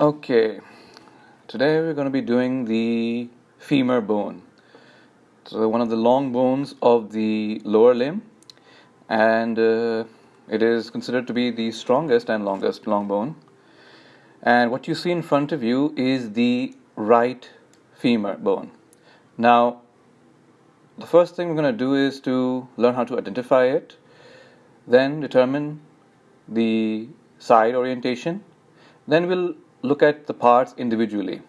Okay, today we're going to be doing the femur bone. So, one of the long bones of the lower limb, and uh, it is considered to be the strongest and longest long bone. And what you see in front of you is the right femur bone. Now, the first thing we're going to do is to learn how to identify it, then determine the side orientation, then we'll look at the parts individually.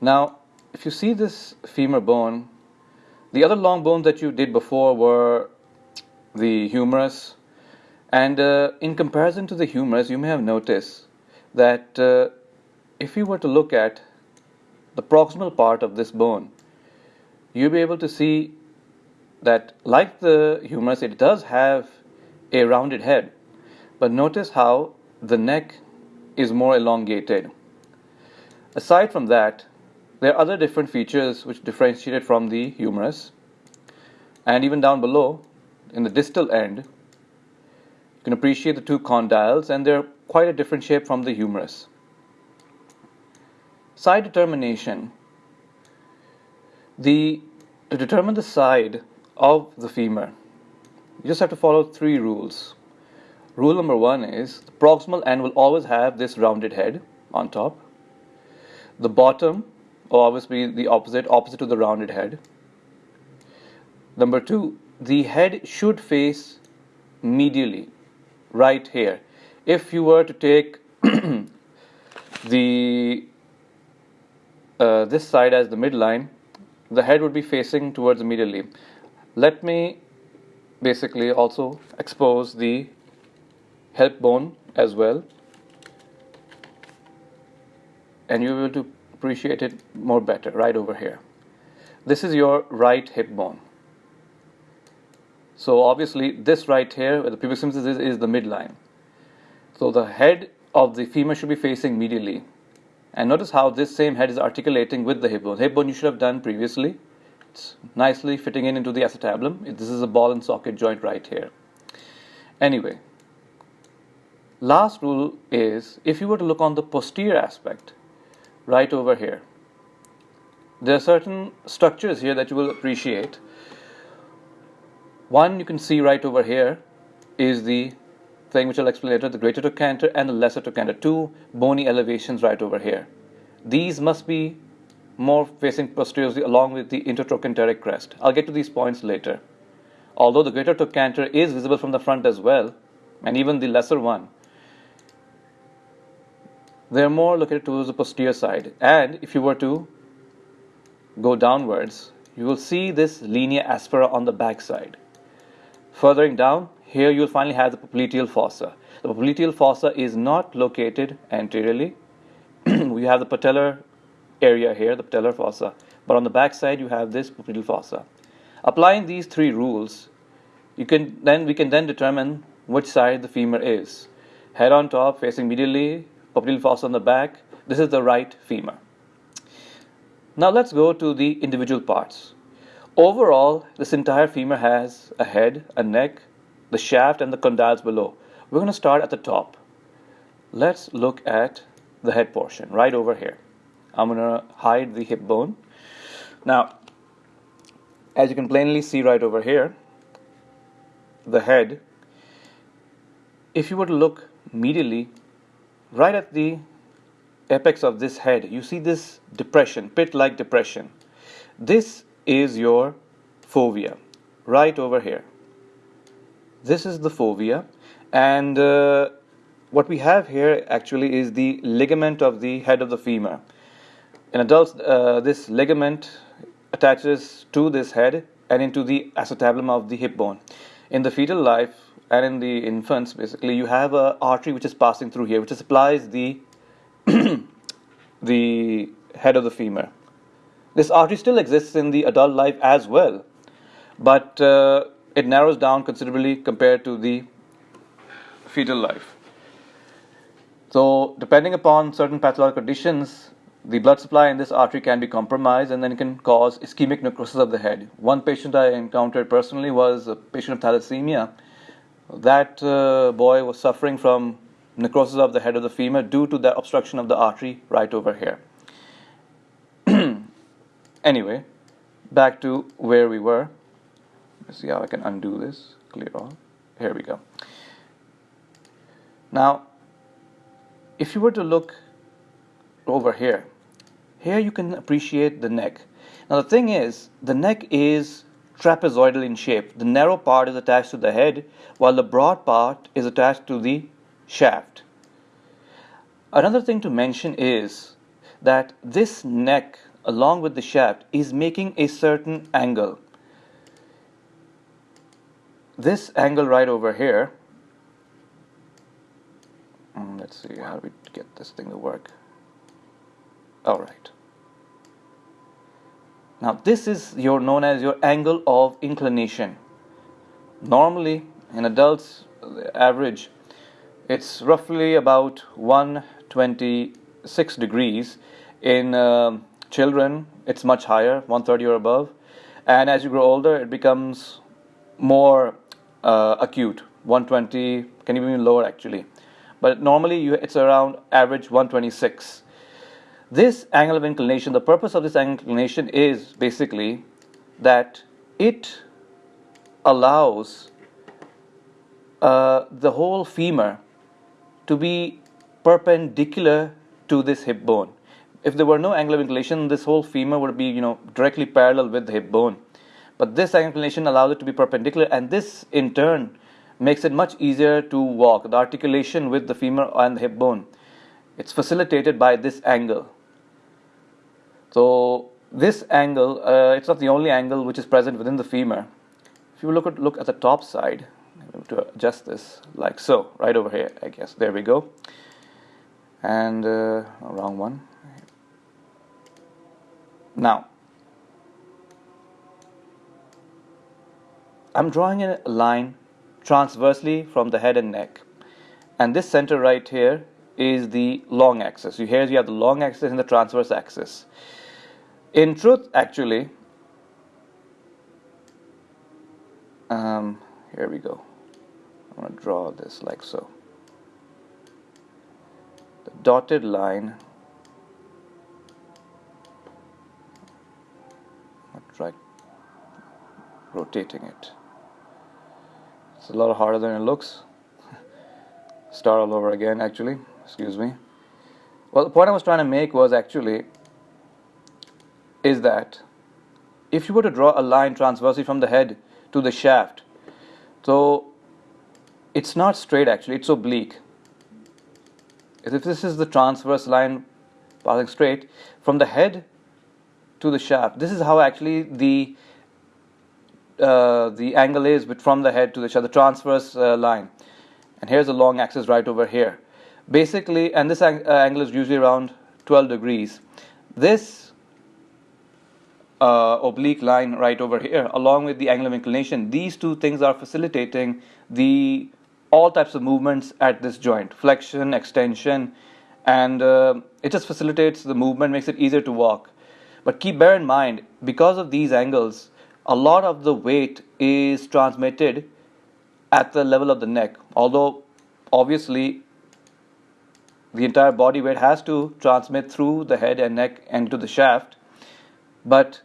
Now, if you see this femur bone, the other long bones that you did before were the humerus, and uh, in comparison to the humerus, you may have noticed that uh, if you were to look at the proximal part of this bone, you'll be able to see that like the humerus, it does have a rounded head. But notice how the neck is more elongated. Aside from that, there are other different features which differentiate it from the humerus. And even down below, in the distal end, you can appreciate the two condyles and they're quite a different shape from the humerus. Side determination. The, to determine the side of the femur, you just have to follow three rules. Rule number one is the proximal end will always have this rounded head on top. The bottom will always be the opposite, opposite to the rounded head. Number two, the head should face medially, right here. If you were to take the uh, this side as the midline, the head would be facing towards medially. Let me basically also expose the hip bone as well and you'll to appreciate it more better right over here. This is your right hip bone. So obviously this right here where the pubic symphysis is, is the midline. So the head of the femur should be facing medially. And notice how this same head is articulating with the hip bone. Hip bone you should have done previously. It's nicely fitting in into the acetabulum. This is a ball and socket joint right here. Anyway, Last rule is if you were to look on the posterior aspect, right over here, there are certain structures here that you will appreciate. One you can see right over here is the thing which I'll explain later, the greater trochanter and the lesser trochanter, two bony elevations right over here. These must be more facing posteriorly along with the intertrochanteric crest. I'll get to these points later. Although the greater trochanter is visible from the front as well, and even the lesser one, they're more located towards the posterior side. And if you were to go downwards, you will see this linea aspera on the back side. Furthering down, here you'll finally have the popliteal fossa. The popliteal fossa is not located anteriorly. we have the patellar area here, the patellar fossa. But on the back side, you have this popliteal fossa. Applying these three rules, you can then we can then determine which side the femur is. Head on top, facing medially, popliteal fossa on the back. This is the right femur. Now let's go to the individual parts. Overall, this entire femur has a head, a neck, the shaft, and the condyles below. We're going to start at the top. Let's look at the head portion right over here. I'm going to hide the hip bone. Now, as you can plainly see right over here, the head, if you were to look medially, right at the apex of this head, you see this depression, pit-like depression. This is your fovea, right over here. This is the fovea, and uh, what we have here actually is the ligament of the head of the femur. In adults, uh, this ligament attaches to this head and into the acetabulum of the hip bone. In the fetal life, and in the infants basically you have a artery which is passing through here which supplies the the head of the femur. This artery still exists in the adult life as well but uh, it narrows down considerably compared to the fetal life. So depending upon certain pathological conditions the blood supply in this artery can be compromised and then it can cause ischemic necrosis of the head. One patient I encountered personally was a patient of thalassemia that uh, boy was suffering from necrosis of the head of the femur due to the obstruction of the artery right over here. anyway, back to where we were. Let's see how I can undo this, clear all. Here we go. Now, if you were to look over here, here you can appreciate the neck. Now the thing is, the neck is trapezoidal in shape. The narrow part is attached to the head, while the broad part is attached to the shaft. Another thing to mention is that this neck along with the shaft is making a certain angle. This angle right over here, mm, let's see how we get this thing to work. All right. Now this is your known as your angle of inclination. Normally in adults, average, it's roughly about 126 degrees. In uh, children, it's much higher, 130 or above. And as you grow older, it becomes more uh, acute, 120, can even be lower actually. But normally you, it's around average 126. This angle of inclination, the purpose of this angle of inclination is basically that it allows uh, the whole femur to be perpendicular to this hip bone. If there were no angle of inclination, this whole femur would be, you know, directly parallel with the hip bone. But this angle of inclination allows it to be perpendicular, and this in turn makes it much easier to walk. The articulation with the femur and the hip bone, it's facilitated by this angle. So this angle, uh, it's not the only angle which is present within the femur. If you look at, look at the top side, to adjust this like so, right over here, I guess. There we go. And uh, wrong one. Now, I'm drawing a line transversely from the head and neck. And this center right here is the long axis. So here you have the long axis and the transverse axis. In truth, actually, um, here we go. I'm going to draw this like so. The dotted line, try rotating it. It's a lot harder than it looks. Start all over again, actually. Excuse me. Well, the point I was trying to make was actually is that if you were to draw a line transversely from the head to the shaft, so it's not straight actually, it's oblique. If this is the transverse line passing straight from the head to the shaft, this is how actually the uh, the angle is but from the head to the shaft, the transverse uh, line. And here's a long axis right over here. Basically, and this ang uh, angle is usually around 12 degrees. This uh, oblique line right over here along with the angle of inclination these two things are facilitating the all types of movements at this joint flexion extension and uh, it just facilitates the movement makes it easier to walk. But keep bear in mind because of these angles a lot of the weight is transmitted at the level of the neck although obviously the entire body weight has to transmit through the head and neck and to the shaft but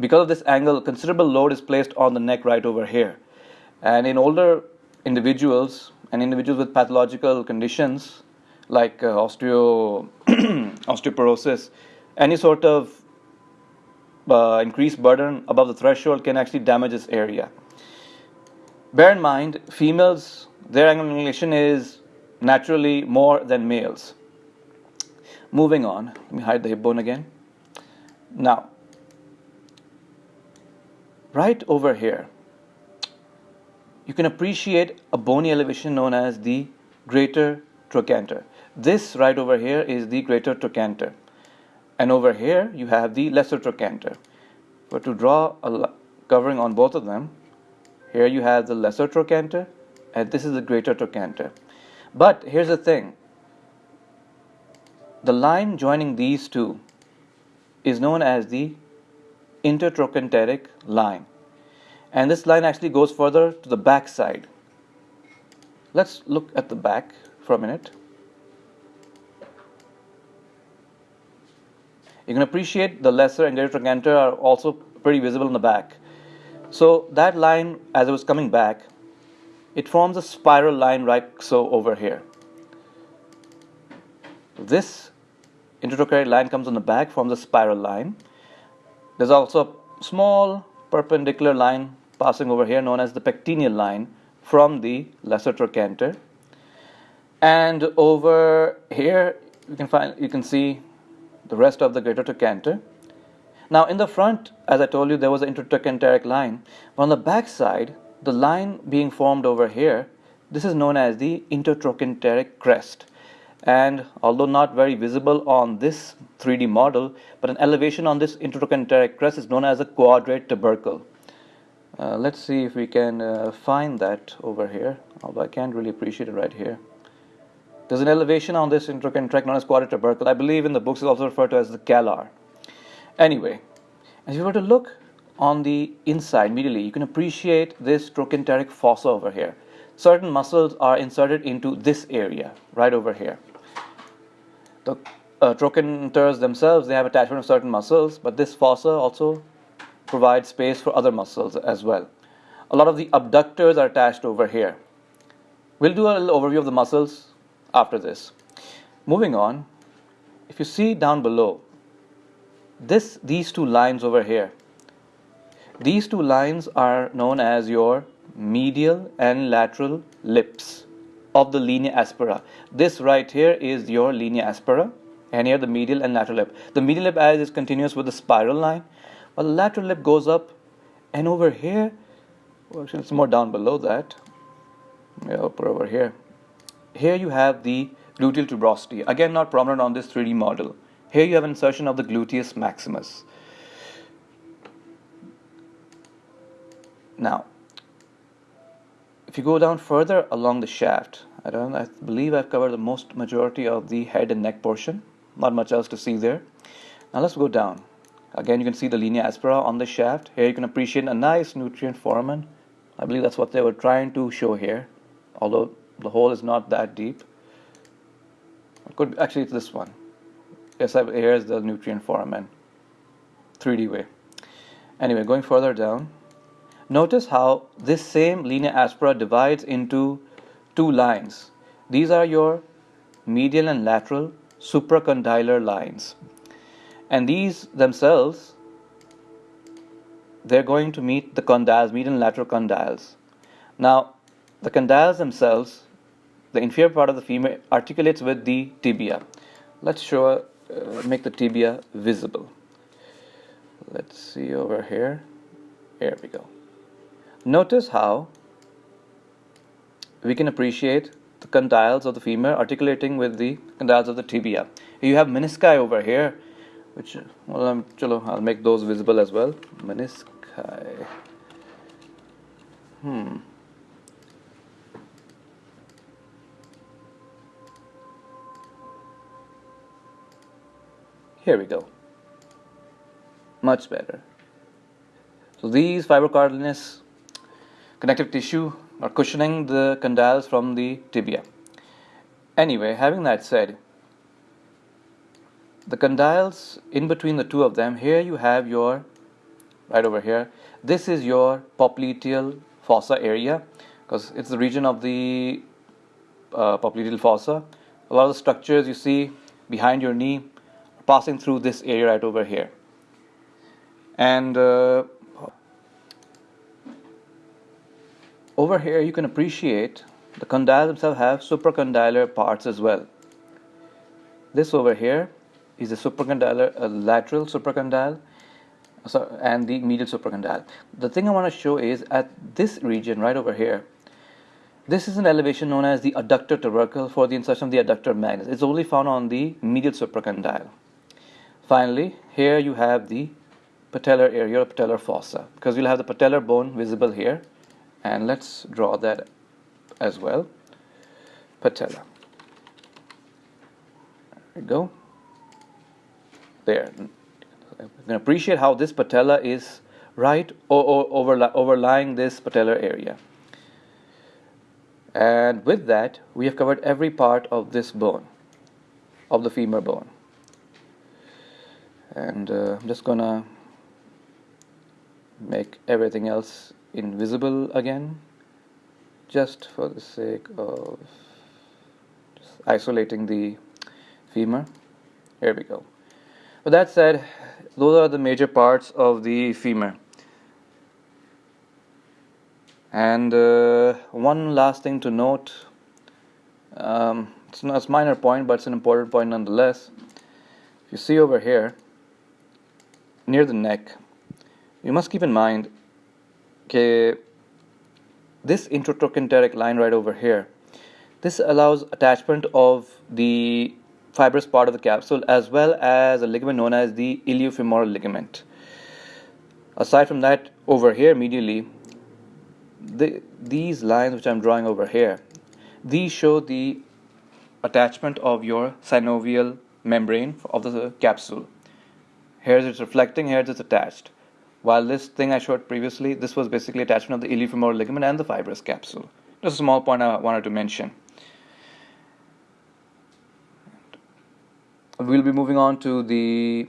because of this angle, considerable load is placed on the neck right over here. And in older individuals and individuals with pathological conditions like uh, osteo osteoporosis, any sort of uh, increased burden above the threshold can actually damage this area. Bear in mind, females, their angle inclination is naturally more than males. Moving on, let me hide the hip bone again. Now, right over here, you can appreciate a bony elevation known as the greater trochanter. This right over here is the greater trochanter. And over here, you have the lesser trochanter. But to draw a covering on both of them, here you have the lesser trochanter, and this is the greater trochanter. But here's the thing. The line joining these two is known as the intertrochanteric line. And this line actually goes further to the back side. Let's look at the back for a minute. You can appreciate the lesser and greater trochanter are also pretty visible in the back. So that line, as it was coming back, it forms a spiral line right so over here. This intertrochanteric line comes on the back, forms a spiral line. There's also a small perpendicular line passing over here known as the pectineal line from the lesser trochanter. And over here you can find you can see the rest of the greater trochanter. Now in the front, as I told you, there was an intertrochanteric line. But on the back side, the line being formed over here, this is known as the intertrochanteric crest. And although not very visible on this 3D model, but an elevation on this intertrochanteric crest is known as a quadrate tubercle. Uh, let's see if we can uh, find that over here, although I can't really appreciate it right here. There's an elevation on this intertrochanteric known as quadrate tubercle. I believe in the books it's also referred to as the calcar. Anyway, if you were to look on the inside immediately, you can appreciate this trochanteric fossa over here. Certain muscles are inserted into this area, right over here. The uh, trochanters themselves, they have attachment of certain muscles, but this fossa also provides space for other muscles as well. A lot of the abductors are attached over here. We'll do a little overview of the muscles after this. Moving on, if you see down below, this these two lines over here these two lines are known as your medial and lateral lips of the linea aspera. This right here is your linea aspera and here the medial and lateral lip. The medial lip as is continuous with the spiral line while the lateral lip goes up and over here, well, actually it's more down below that, yeah, upper over here. Here you have the gluteal tuberosity, again not prominent on this 3D model. Here you have insertion of the gluteus maximus. Now, if you go down further along the shaft, I don't I believe I've covered the most majority of the head and neck portion. Not much else to see there. Now let's go down. Again, you can see the linea aspera on the shaft. Here you can appreciate a nice nutrient foramen. I believe that's what they were trying to show here, although the hole is not that deep. It could actually it's this one. Yes, here's the nutrient foramen, 3D way. Anyway, going further down, Notice how this same linea aspera divides into two lines. These are your medial and lateral supracondylar lines. And these themselves, they're going to meet the condyles, medial and lateral condyles. Now, the condyles themselves, the inferior part of the femur articulates with the tibia. Let's show, uh, make the tibia visible. Let's see over here. Here we go. Notice how we can appreciate the condyles of the femur articulating with the condyles of the tibia. You have menisci over here, which well, I'm, chalo, I'll make those visible as well. Menisci. Hmm. Here we go. Much better. So these fibrocartilaginous connective tissue or cushioning the condyles from the tibia. Anyway, having that said, the condyles in between the two of them, here you have your, right over here, this is your popliteal fossa area because it's the region of the uh, popliteal fossa. A lot of the structures you see behind your knee passing through this area right over here. And uh, over here you can appreciate the condyles themselves have supracondylar parts as well. This over here is the supracondylar uh, lateral supracondyle so, and the medial supracondyle. The thing I want to show is at this region right over here, this is an elevation known as the adductor tubercle for the insertion of the adductor magnus. It's only found on the medial supracondyle. Finally, here you have the patellar area or patellar fossa because you'll have the patellar bone visible here and let's draw that as well. Patella. There we go. There. You can appreciate how this patella is right over, overlying this patellar area. And with that we have covered every part of this bone of the femur bone. And uh, I'm just gonna make everything else invisible again just for the sake of isolating the femur. Here we go. With that said those are the major parts of the femur. And uh, one last thing to note um, it's not a minor point but it's an important point nonetheless. If you see over here near the neck you must keep in mind okay, this intertrochanteric line right over here this allows attachment of the fibrous part of the capsule as well as a ligament known as the iliofemoral ligament. Aside from that over here medially the, these lines which I'm drawing over here these show the attachment of your synovial membrane of the capsule. Here it's reflecting here it's attached while this thing I showed previously this was basically attachment of the iliofemoral ligament and the fibrous capsule just a small point I wanted to mention we'll be moving on to the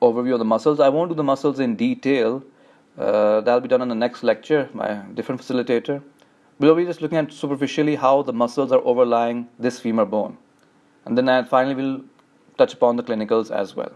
overview of the muscles I won't do the muscles in detail uh, that'll be done in the next lecture by different facilitator. We'll be just looking at superficially how the muscles are overlying this femur bone. And then i finally we'll touch upon the clinicals as well.